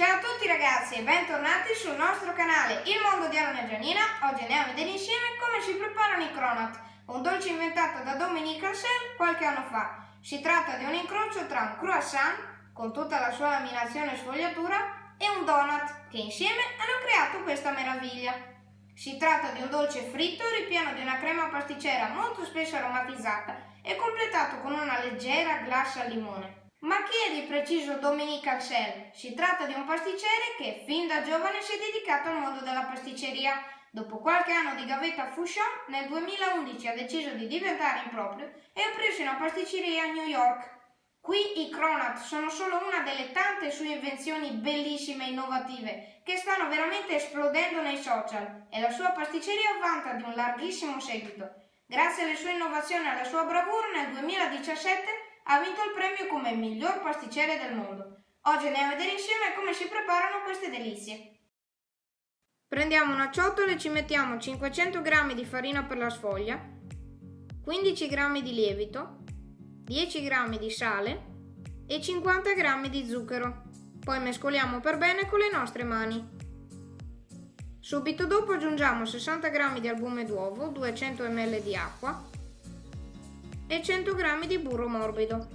Ciao a tutti ragazzi e bentornati sul nostro canale Il Mondo di Aaron e Gianina. Oggi andiamo a vedere insieme come si preparano i cronut, un dolce inventato da Dominique Arsel qualche anno fa. Si tratta di un incrocio tra un croissant, con tutta la sua laminazione e sfogliatura, e un donut, che insieme hanno creato questa meraviglia. Si tratta di un dolce fritto ripieno di una crema pasticcera molto spesso aromatizzata e completato con una leggera glassa al limone. Ma chi è di preciso Dominique Axel? Si tratta di un pasticcere che fin da giovane si è dedicato al mondo della pasticceria. Dopo qualche anno di gavetta Fouchon, nel 2011 ha deciso di diventare improprio e preso una pasticceria a New York. Qui i cronut sono solo una delle tante sue invenzioni bellissime e innovative che stanno veramente esplodendo nei social e la sua pasticceria vanta di un larghissimo seguito. Grazie alle sue innovazioni e alla sua bravura nel 2017 ha vinto il premio come miglior pasticcere del mondo. Oggi andiamo a vedere insieme come si preparano queste delizie. Prendiamo una ciotola e ci mettiamo 500 g di farina per la sfoglia, 15 g di lievito, 10 g di sale e 50 g di zucchero. Poi mescoliamo per bene con le nostre mani. Subito dopo aggiungiamo 60 g di albume d'uovo, 200 ml di acqua, e 100 g di burro morbido.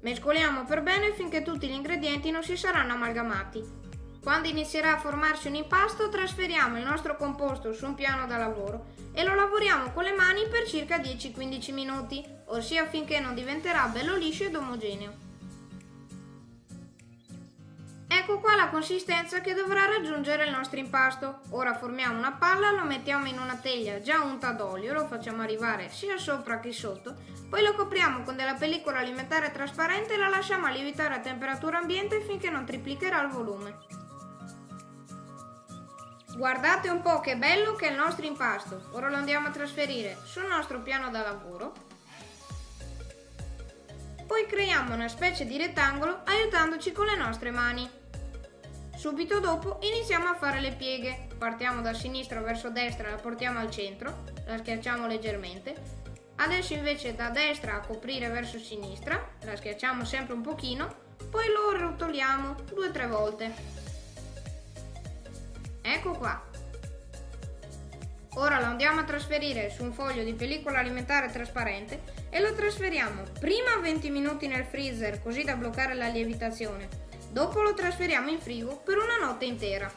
Mescoliamo per bene finché tutti gli ingredienti non si saranno amalgamati. Quando inizierà a formarsi un impasto trasferiamo il nostro composto su un piano da lavoro e lo lavoriamo con le mani per circa 10-15 minuti, ossia finché non diventerà bello liscio ed omogeneo. Ecco qua la consistenza che dovrà raggiungere il nostro impasto. Ora formiamo una palla, lo mettiamo in una teglia già unta d'olio, lo facciamo arrivare sia sopra che sotto, poi lo copriamo con della pellicola alimentare trasparente e la lasciamo a lievitare a temperatura ambiente finché non triplicherà il volume. Guardate un po' che bello che è il nostro impasto. Ora lo andiamo a trasferire sul nostro piano da lavoro. Poi creiamo una specie di rettangolo aiutandoci con le nostre mani. Subito dopo iniziamo a fare le pieghe. Partiamo da sinistra verso destra, la portiamo al centro, la schiacciamo leggermente. Adesso invece da destra a coprire verso sinistra, la schiacciamo sempre un pochino, poi lo rotoliamo due o tre volte. Ecco qua. Ora lo andiamo a trasferire su un foglio di pellicola alimentare trasparente e lo trasferiamo prima 20 minuti nel freezer così da bloccare la lievitazione Dopo lo trasferiamo in frigo per una notte intera.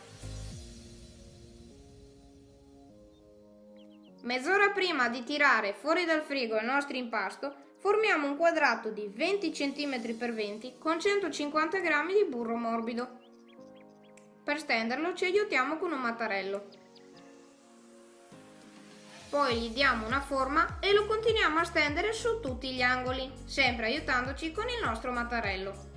Mezz'ora prima di tirare fuori dal frigo il nostro impasto, formiamo un quadrato di 20 cm x 20 con 150 g di burro morbido. Per stenderlo ci aiutiamo con un mattarello. Poi gli diamo una forma e lo continuiamo a stendere su tutti gli angoli, sempre aiutandoci con il nostro mattarello.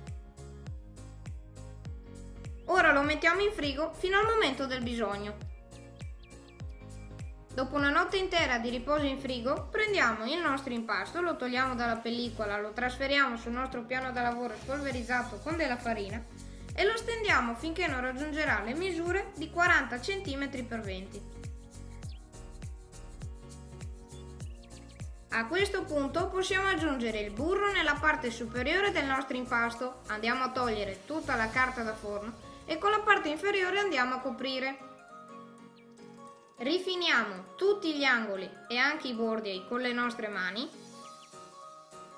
Ora lo mettiamo in frigo fino al momento del bisogno. Dopo una notte intera di riposo in frigo, prendiamo il nostro impasto, lo togliamo dalla pellicola, lo trasferiamo sul nostro piano da lavoro spolverizzato con della farina e lo stendiamo finché non raggiungerà le misure di 40 cm x 20. A questo punto possiamo aggiungere il burro nella parte superiore del nostro impasto, andiamo a togliere tutta la carta da forno e con la parte inferiore andiamo a coprire. Rifiniamo tutti gli angoli e anche i bordi con le nostre mani.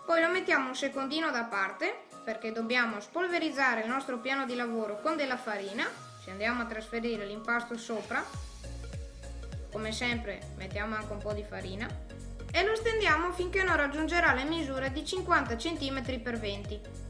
Poi lo mettiamo un secondino da parte perché dobbiamo spolverizzare il nostro piano di lavoro con della farina. Ci andiamo a trasferire l'impasto sopra. Come sempre mettiamo anche un po' di farina e lo stendiamo finché non raggiungerà le misure di 50 cm x 20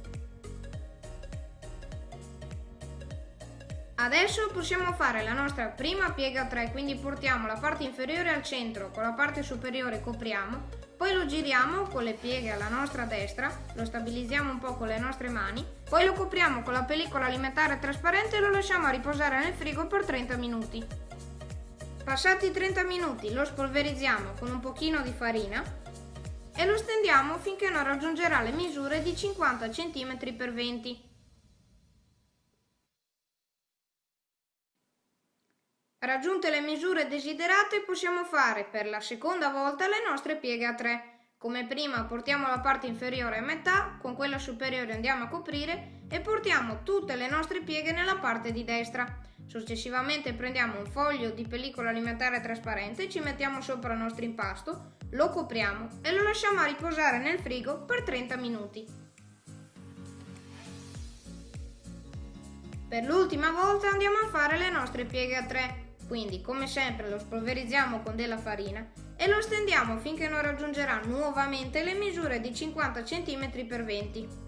Adesso possiamo fare la nostra prima piega a 3, quindi portiamo la parte inferiore al centro, con la parte superiore copriamo, poi lo giriamo con le pieghe alla nostra destra, lo stabilizziamo un po' con le nostre mani, poi lo copriamo con la pellicola alimentare trasparente e lo lasciamo riposare nel frigo per 30 minuti. Passati 30 minuti lo spolverizziamo con un pochino di farina e lo stendiamo finché non raggiungerà le misure di 50 cm x 20 Raggiunte le misure desiderate possiamo fare per la seconda volta le nostre pieghe a 3. Come prima portiamo la parte inferiore a metà, con quella superiore andiamo a coprire e portiamo tutte le nostre pieghe nella parte di destra. Successivamente prendiamo un foglio di pellicola alimentare trasparente, ci mettiamo sopra il nostro impasto, lo copriamo e lo lasciamo a riposare nel frigo per 30 minuti. Per l'ultima volta andiamo a fare le nostre pieghe a 3, quindi come sempre lo spolverizziamo con della farina e lo stendiamo finché non raggiungerà nuovamente le misure di 50 cm x 20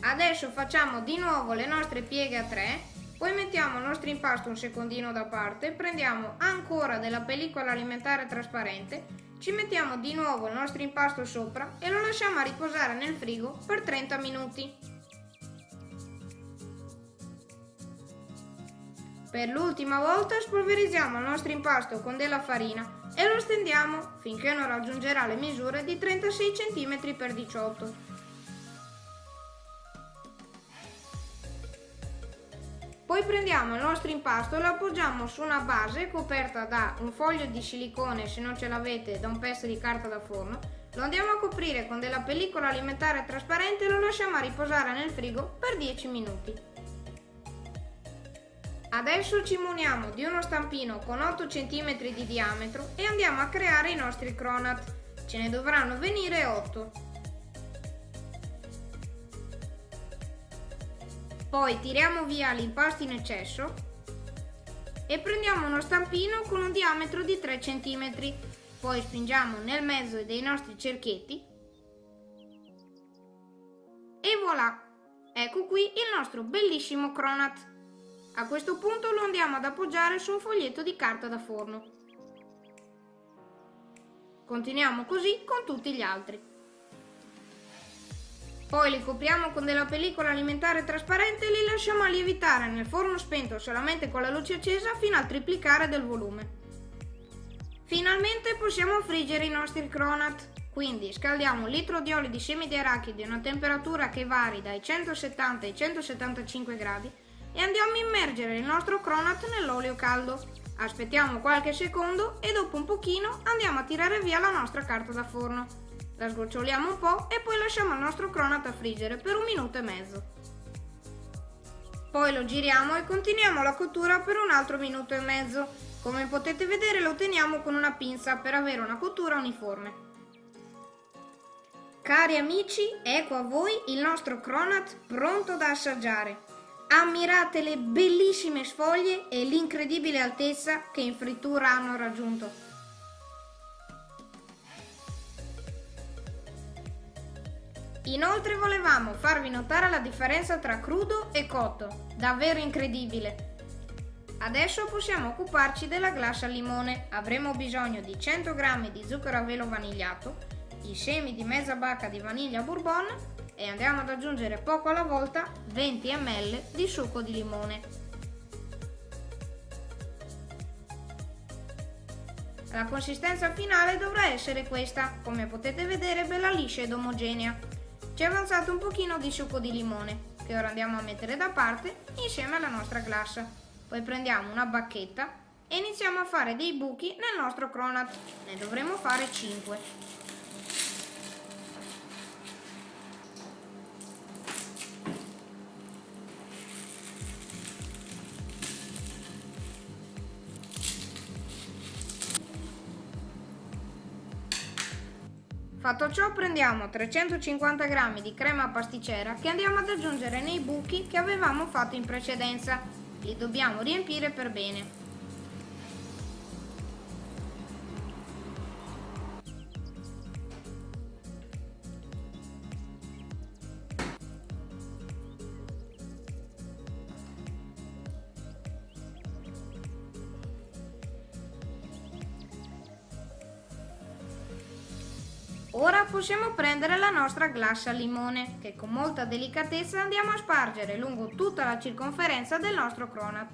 Adesso facciamo di nuovo le nostre pieghe a 3, poi mettiamo il nostro impasto un secondino da parte, prendiamo ancora della pellicola alimentare trasparente, ci mettiamo di nuovo il nostro impasto sopra e lo lasciamo a riposare nel frigo per 30 minuti. Per l'ultima volta spolverizziamo il nostro impasto con della farina e lo stendiamo finché non raggiungerà le misure di 36 cm x 18 Poi prendiamo il nostro impasto e lo appoggiamo su una base coperta da un foglio di silicone, se non ce l'avete, da un pezzo di carta da forno. Lo andiamo a coprire con della pellicola alimentare trasparente e lo lasciamo a riposare nel frigo per 10 minuti. Adesso ci muniamo di uno stampino con 8 cm di diametro e andiamo a creare i nostri cronat. Ce ne dovranno venire 8. Poi tiriamo via l'impasto in eccesso e prendiamo uno stampino con un diametro di 3 cm. Poi spingiamo nel mezzo dei nostri cerchietti e voilà! Ecco qui il nostro bellissimo cronat. A questo punto lo andiamo ad appoggiare su un foglietto di carta da forno. Continuiamo così con tutti gli altri. Poi li copriamo con della pellicola alimentare trasparente e li lasciamo a lievitare nel forno spento solamente con la luce accesa fino al triplicare del volume. Finalmente possiamo friggere i nostri cronat. Quindi scaldiamo un litro di olio di semi di arachidi a una temperatura che vari dai 170 ai 175 gradi e andiamo a immergere il nostro cronat nell'olio caldo. Aspettiamo qualche secondo e dopo un pochino andiamo a tirare via la nostra carta da forno. La sgoccioliamo un po' e poi lasciamo il nostro cronat a friggere per un minuto e mezzo. Poi lo giriamo e continuiamo la cottura per un altro minuto e mezzo. Come potete vedere lo teniamo con una pinza per avere una cottura uniforme. Cari amici, ecco a voi il nostro cronat pronto da assaggiare. Ammirate le bellissime sfoglie e l'incredibile altezza che in frittura hanno raggiunto. Inoltre volevamo farvi notare la differenza tra crudo e cotto, davvero incredibile. Adesso possiamo occuparci della glassa al limone. Avremo bisogno di 100 g di zucchero a velo vanigliato, i semi di mezza bacca di vaniglia bourbon e andiamo ad aggiungere poco alla volta 20 ml di succo di limone. La consistenza finale dovrà essere questa, come potete vedere bella liscia ed omogenea. Ci è avanzato un pochino di succo di limone, che ora andiamo a mettere da parte insieme alla nostra glassa. Poi prendiamo una bacchetta e iniziamo a fare dei buchi nel nostro cronat. Ne dovremo fare 5. Fatto ciò prendiamo 350 g di crema pasticcera che andiamo ad aggiungere nei buchi che avevamo fatto in precedenza. Li dobbiamo riempire per bene. Ora possiamo prendere la nostra glassa al limone, che con molta delicatezza andiamo a spargere lungo tutta la circonferenza del nostro cronat.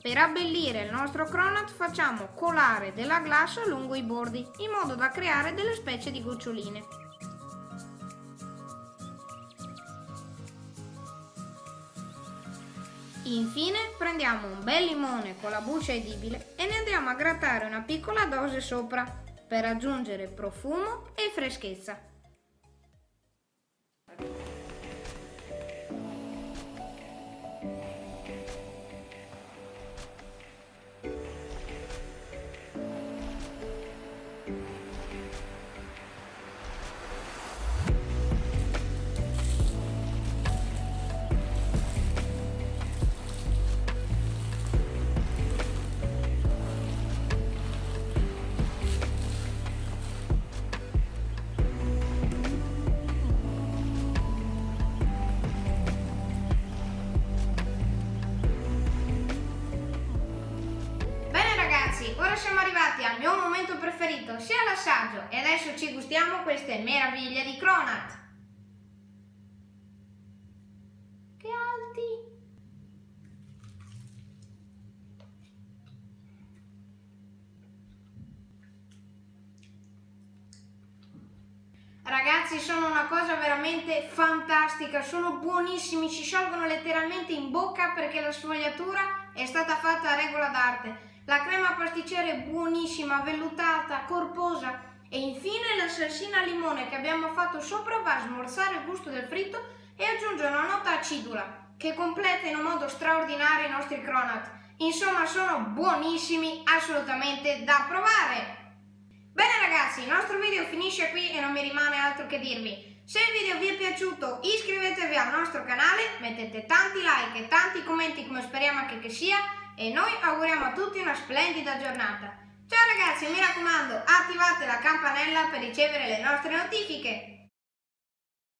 Per abbellire il nostro cronat facciamo colare della glassa lungo i bordi, in modo da creare delle specie di goccioline. Infine prendiamo un bel limone con la buccia edibile e ne andiamo a grattare una piccola dose sopra per aggiungere profumo e freschezza. Preferito, sia l'assaggio, e adesso ci gustiamo queste meraviglie di Cronat. Che alti! Ragazzi sono una cosa veramente fantastica, sono buonissimi, si sciolgono letteralmente in bocca perché la sfogliatura è stata fatta a regola d'arte. La crema pasticcera è buonissima, vellutata, corposa e infine la salsina al limone che abbiamo fatto sopra va a smorzare il gusto del fritto e aggiunge una nota acidula che completa in un modo straordinario i nostri cronat. Insomma sono buonissimi, assolutamente da provare! Bene ragazzi, il nostro video finisce qui e non mi rimane altro che dirvi. Se il video vi è piaciuto iscrivetevi al nostro canale, mettete tanti like e tanti commenti come speriamo anche che sia e noi auguriamo a tutti una splendida giornata. Ciao ragazzi, mi raccomando, attivate la campanella per ricevere le nostre notifiche.